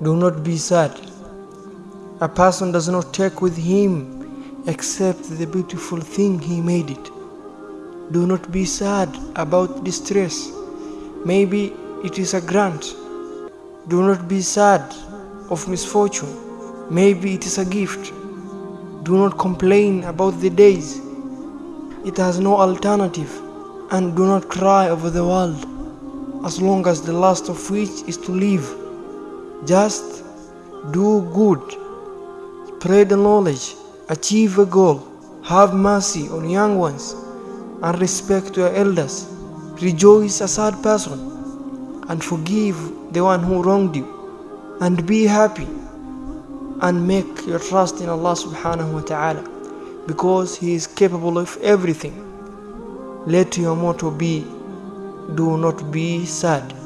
Do not be sad. A person does not take with him except the beautiful thing he made it. Do not be sad about distress. Maybe it is a grant. Do not be sad of misfortune. Maybe it is a gift. Do not complain about the days. It has no alternative. And do not cry over the world, as long as the last of which is to live. Just do good, spread the knowledge, achieve a goal, have mercy on young ones, and respect your elders. Rejoice a sad person, and forgive the one who wronged you, and be happy, and make your trust in Allah subhanahu wa ta'ala, because He is capable of everything. Let your motto be, do not be sad.